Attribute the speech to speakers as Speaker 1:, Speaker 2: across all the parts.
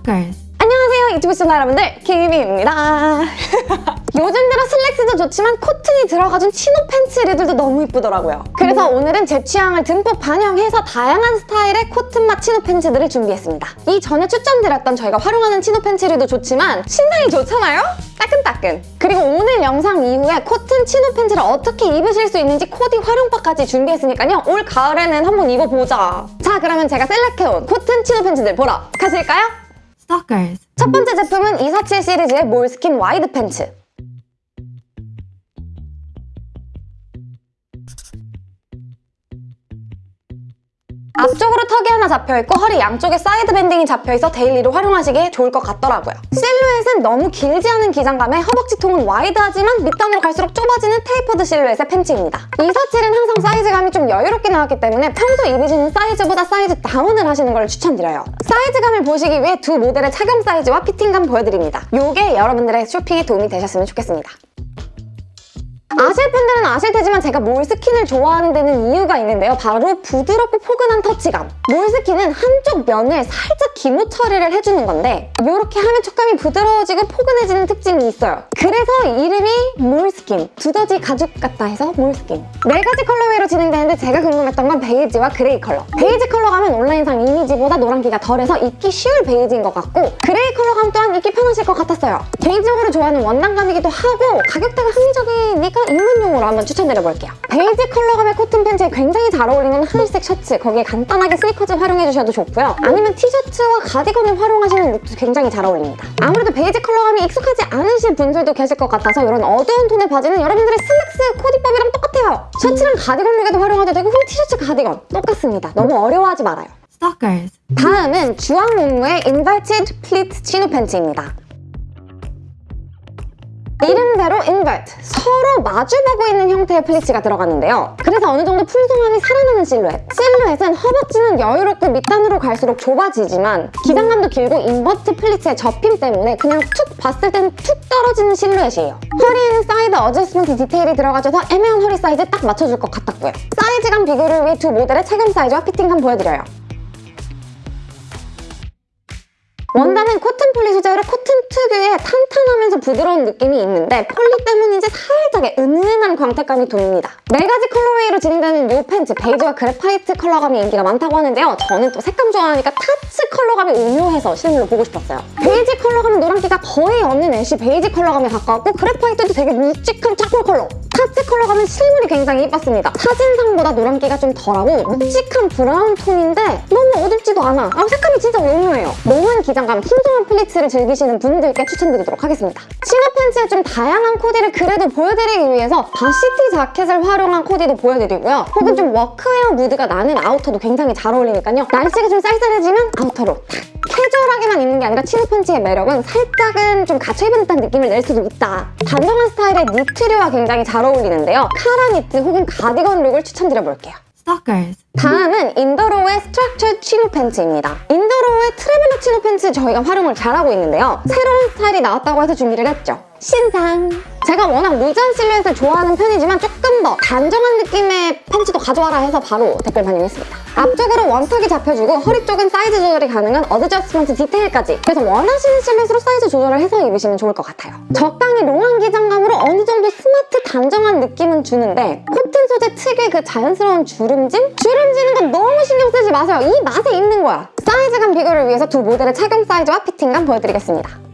Speaker 1: Stalkers.
Speaker 2: 안녕하세요 유튜브 시청자 여러분들 김희미입니다. 요즘 들어 슬랙스도 좋지만 cotton이 들어가준 chino 팬츠들도 너무 이쁘더라고요. 그래서 오늘은 제 취향을 듬뿍 반영해서 다양한 스타일의 cotton 및 chino 팬츠들을 준비했습니다. 이 전에 추천드렸던 저희가 활용하는 chino 팬츠들도 좋지만 신상이 좋잖아요? 따끈따끈. 그리고 오늘 영상 이후에 cotton chino 팬츠를 어떻게 입으실 수 있는지 코디 활용법까지 준비했으니까요. 올 가을에는 한번 입어보자. 자 그러면 제가 select해온 cotton chino 팬츠들 보러 가실까요?
Speaker 1: Stalkers.
Speaker 2: 첫 번째 제품은 247 시리즈의 moleskin wide pants. 턱이 하나 잡혀있고 허리 양쪽에 side banding이 잡혀있어 데일리로 활용하시기에 좋을 것 같더라고요. 실루엣은 너무 길지 않은 기장감에 허벅지 통은 wide하지만 밑단으로 갈수록 좁아지는 tapered 실루엣의 팬츠입니다. 247은 항상 사이즈감이 좀 여유롭게 나왔기 때문에 평소 입으시는 사이즈보다 size down을 하시는 걸 추천드려요. 사이즈감을 보시기 위해 두 모델의 착용 사이즈와 fitting감 보여드립니다. 이게 여러분들의 쇼핑에 도움이 되셨으면 좋겠습니다. 아실 분들은 아실 테지만 제가 moleskin을 좋아하는 데는 이유가 있는데요. 바로 부드럽고 포근한 터치감. moleskin은 한쪽 면을 살짝 기모 처리를 해주는 건데 이렇게 하면 촉감이 부드러워지고 포근해지는 특징이 있어요. 그래서 이름이 moleskin. 두더지 가죽 같다 해서 moleskin. 네 가지 colorway로 진행되는데 제가 궁금했던 건 베이지와 그레이 컬러. 베이지 컬러감은 온라인상 이미지보다 노란기가 덜해서 입기 쉬울 베이지인 것 같고 그레이 컬러 감 또한 입기 편하실 것 같았어요. 개인적으로 좋아하는 원단감이기도 하고 가격대가 합리적이니까 입문용으로 한번 추천드려볼게요. 베이지 컬러 감의 코튼 팬츠에 굉장히 잘 어울리는 하늘색 셔츠 거기에 간단하게 스니커즈 활용해주셔도 좋고요. 아니면 티셔츠와 가디건을 활용하시는 룩도 굉장히 잘 어울립니다. 아무래도 베이지 컬러감이 익숙하지 않으신 분들도 계실 것 같아서 이런 어두운 톤의 바지는 여러분들의 슬랙스 코디법이랑 똑같아요. 셔츠랑 가디건 룩에도 활용해도 되고 티셔츠 가디건 똑같습니다. 너무 어려워하지 말아요.
Speaker 1: Stalkers.
Speaker 2: 다음은 주황 문무의 Inverted Pleat 치노 팬츠입니다. 이름대로 invert, 서로 마주보고 있는 형태의 플리츠가 들어갔는데요. 그래서 어느 정도 풍성함이 살아나는 실루엣. 실루엣은 허벅지는 여유롭고 밑단으로 갈수록 좁아지지만 기장감도 길고 invert 플리츠의 접힘 때문에 그냥 툭 봤을 땐 툭 떨어지는 실루엣이에요. 허리에는 사이드 adjustment 디테일이 들어가줘서 애매한 허리 사이즈에 딱 맞춰줄 것 같았고요. 사이즈감 비교를 위해 두 모델의 착용 사이즈와 피팅감 보여드려요. 원단은 코튼 폴리 소재로 코튼 특유의 탄탄하면서 부드러운 느낌이 있는데 폴리 때문인지 살짝의 은은한 광택감이 돕니다. 네 가지 colorway로 진행되는 이 팬츠 베이지와 graphite 컬러감이 인기가 많다고 하는데요. 저는 또 색감 좋아하니까 타츠 컬러감이 오묘해서 실물로 보고 싶었어요. 베이지 컬러감은 노란기가 거의 없는 ash 베이지 컬러감에 가까웠고 graphite도 되게 묵직한 차콜 컬러 타츠 컬러감은 실물이 굉장히 이뻤습니다. 사진상보다 노란기가 좀 덜하고 묵직한 브라운 톤인데 너무 어둡지도 않아. 아, 색감이 진짜 오묘해요. 롱한 기장감, 풍성한 플리츠를 즐기시는 분들께 추천드리도록 하겠습니다. 치노 팬츠의 좀 다양한 코디를 그래도 보여드리기 위해서 varsity 자켓을 활용한 코디도 보여드리고요. 혹은 좀 워크웨어 무드가 나는 아우터도 굉장히 잘 어울리니까요. 날씨가 좀 쌀쌀해지면 아우터로 탁 캐주얼하게만 입는 게 아니라 치노 팬츠의 매력은 살짝은 좀 갖춰 입은 듯한 느낌을 낼 수도 있다. 단정한 스타일의 니트류와 굉장히 잘 어울리는데요. 카라 니트 혹은 가디건 룩을 추천드려볼게요.
Speaker 1: Stalkers.
Speaker 2: 다음은 인더로우의 structure 치노 팬츠입니다. 인더로우의 traveler 치노 팬츠 저희가 활용을 잘하고 있는데요. 새로운 스타일이 나왔다고 해서 준비를 했죠. 신상! 제가 워낙 루즈한 실루엣을 좋아하는 편이지만 조금 더 단정한 느낌의 팬츠도 가져와라 해서 바로 댓글 반영했습니다. 앞쪽으로 원턱이 잡혀주고 허리 쪽은 사이즈 조절이 가능한 adjustment 디테일까지 그래서 원하시는 실루엣으로 사이즈 조절을 해서 입으시면 좋을 것 같아요. 적당히 롱한 기장감으로 어느 정도 스마트 단정한 느낌은 주는데 코튼 소재 특유의 그 자연스러운 주름짐? 주름지는 건 너무 신경 쓰지 마세요. 이 맛에 있는 거야. 사이즈감 비교를 위해서 두 모델의 착용 사이즈와 피팅감 보여드리겠습니다.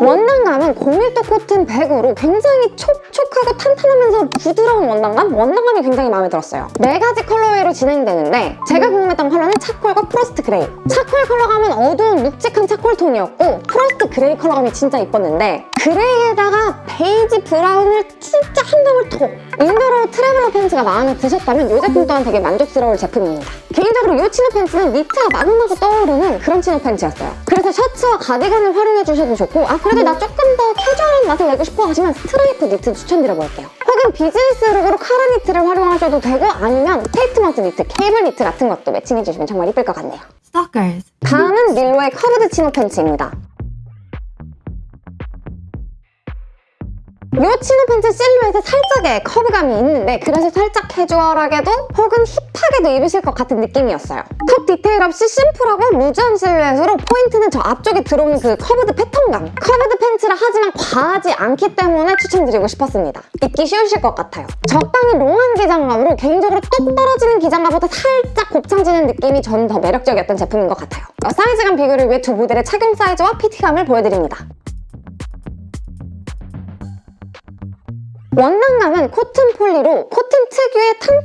Speaker 2: 원단감은 고밀도 코튼 100으로 굉장히 촉촉하고 탄탄하면서 부드러운 원단감? 원단감이 굉장히 마음에 들었어요. 네 가지 colorway로 진행되는데 제가 궁금했던 컬러는 차콜과 frost 그레이. 차콜 컬러감은 어두운 묵직한 차콜 톤이었고 frost 그레이 컬러감이 진짜 이뻤는데 그레이에다가 베이지 브라운을 진짜 한 방울 톡! 인더로 traveler 팬츠가 마음에 드셨다면 이 제품 또한 되게 만족스러울 제품입니다. 개인적으로 이 치노 팬츠는 니트가 마구마구 떠오르는 그런 치노 팬츠였어요. 그래서 셔츠와 가디건을 활용해 주셔도 좋고 아 그래도 나 조금 더 캐주얼한 맛을 내고 싶어 하시면 스트라이프 니트 추천드려볼게요. 혹은 비즈니스 룩으로 카라 니트를 활용하셔도 되고 아니면 statement 니트, 케이블 니트 같은 것도 매칭해주시면 정말 이쁠 것 같네요.
Speaker 1: Stalkers.
Speaker 2: 다음은 릴로의 curved 치노 팬츠입니다. 이 치노 팬츠 실루엣에 살짝의 커브감이 있는데 그래서 살짝 캐주얼하게도 혹은 힙하게도 입으실 것 같은 느낌이었어요. 턱 디테일 없이 심플하고 루즈한 실루엣으로 포인트는 저 앞쪽에 들어오는 그 curved 패턴감. curved 팬츠라 하지만 과하지 않기 때문에 추천드리고 싶었습니다. 입기 쉬우실 것 같아요. 적당히 롱한 기장감으로 개인적으로 똑 떨어지는 기장감보다 살짝 곱창지는 느낌이 저는 더 매력적이었던 제품인 것 같아요. 어, 사이즈감 비교를 위해 두 모델의 착용 사이즈와 피팅감을 보여드립니다. 원단감은 코튼 폴리로 코튼 특유의 탄탄함과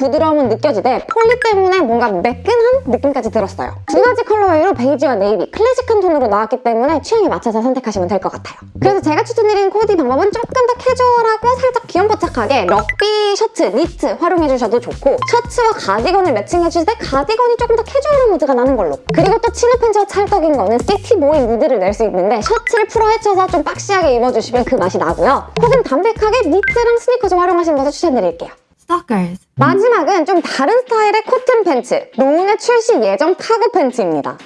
Speaker 2: 부드러움은 느껴지되 폴리 때문에 뭔가 매끈한 느낌까지 들었어요. 두 가지 colorway로 베이지와 네이비, 클래식한 톤으로 나왔기 때문에 취향에 맞춰서 선택하시면 될 것 같아요. 그래서 제가 추천드린 코디 방법은 조금 더 캐주얼하고 살짝 귀염뽀짝하게 럭비 셔츠, 니트 활용해주셔도 좋고 셔츠와 가디건을 매칭해주실 때 가디건이 조금 더 캐주얼한 무드가 나는 걸로 그리고 또 치노 팬츠와 찰떡인 거는 시티보이 무드를 낼 수 있는데 셔츠를 풀어 헤쳐서 좀 boxy하게 입어주시면 그 맛이 나고요. 혹은 담백하게 니트랑 스니커즈 활용하시는 것을 추천드릴게요.
Speaker 1: Stalkers.
Speaker 2: 마지막은 좀 다른 스타일의 코튼 팬츠, 로운의 출시 예정 카고 팬츠입니다.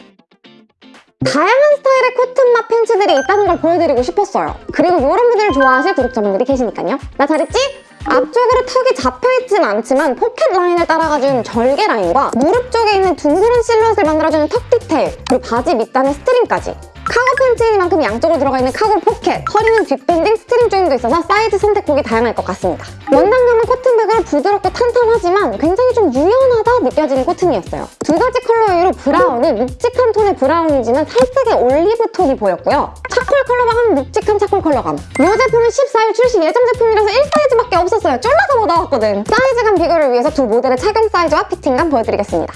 Speaker 2: 다양한 스타일의 코튼 맛 팬츠들이 있다는 걸 보여드리고 싶었어요. 그리고 이런 분들을 좋아하실 구독자분들이 계시니까요. 나 잘했지? 앞쪽으로 턱이 잡혀있진 않지만 포켓 라인을 따라가준 절개 라인과 무릎 쪽에 있는 둥그런 실루엣을 만들어주는 턱 디테일 그리고 바지 밑단의 스트링까지 카고 팬츠이니만큼 양쪽으로 들어가 있는 카고 포켓 허리는 뒷밴딩, 스트링 조임도 있어서 사이즈 선택폭이 다양할 것 같습니다. 원단감은 코튼 백으로 부드럽고 탄탄하지만 굉장히 좀 유연하다 느껴지는 코튼이었어요. 두 가지 colorway로 브라운은 묵직한 톤의 브라운이지만 살짝의 올리브 톤이 보였고요. charcoal 컬러감은 묵직한 charcoal 컬러감. 이 제품은 14일 출시 예정 제품이라서 1사이즈밖에 없었어요. 쫄라서 못 나왔거든. 사이즈감 비교를 위해서 두 모델의 착용 사이즈와 fitting감 보여드리겠습니다.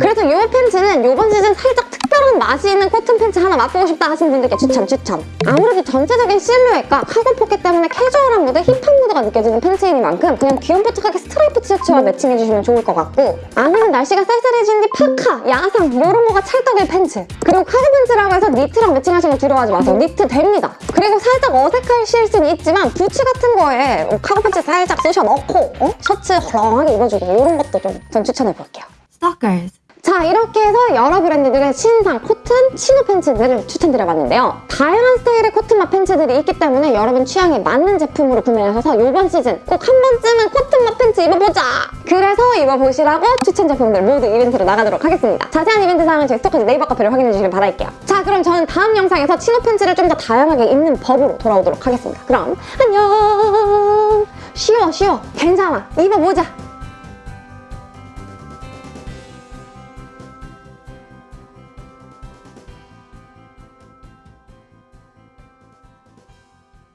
Speaker 2: 그래서 이 팬츠는 이번 시즌 살짝 특별한 맛이 있는 코튼 팬츠 하나 맛보고 싶다 하시는 분들께 추천 추천 아무래도 전체적인 실루엣과 카고 포켓 때문에 캐주얼한 무드, hip한 무드가 느껴지는 팬츠이니만큼 그냥 귀염 뽀짝하게 스트라이프 티셔츠와 매칭해주시면 좋을 것 같고 아니면 날씨가 쌀쌀해지는데 파카, 야상 이런 거가 찰떡일 팬츠 그리고 카고 팬츠라고 해서 니트랑 매칭하시는 거 두려워하지 마세요 니트 됩니다 그리고 살짝 어색할 수는 있지만 부츠 같은 거에 어, 카고 팬츠 살짝 쑤셔 넣고 어? 셔츠 헐렁하게 입어주고 이런 것도 좀 전 추천해볼게요
Speaker 1: Stalkers.
Speaker 2: 자 이렇게 해서 여러 브랜드들의 신상 코튼 chino 팬츠들을 추천드려봤는데요. 다양한 스타일의 코튼 맛 팬츠들이 있기 때문에 여러분 취향에 맞는 제품으로 구매하셔서 이번 시즌 꼭 한 번쯤은 코튼 맛 팬츠 입어보자! 그래서 입어보시라고 추천 제품들 모두 이벤트로 나가도록 하겠습니다. 자세한 이벤트 사항은 저희 스토커즈 네이버 카페를 확인해 주시길 바랄게요. 자 그럼 저는 다음 영상에서 chino 팬츠를 좀 더 다양하게 입는 법으로 돌아오도록 하겠습니다. 그럼 안녕! 쉬워 쉬워. 괜찮아. 입어보자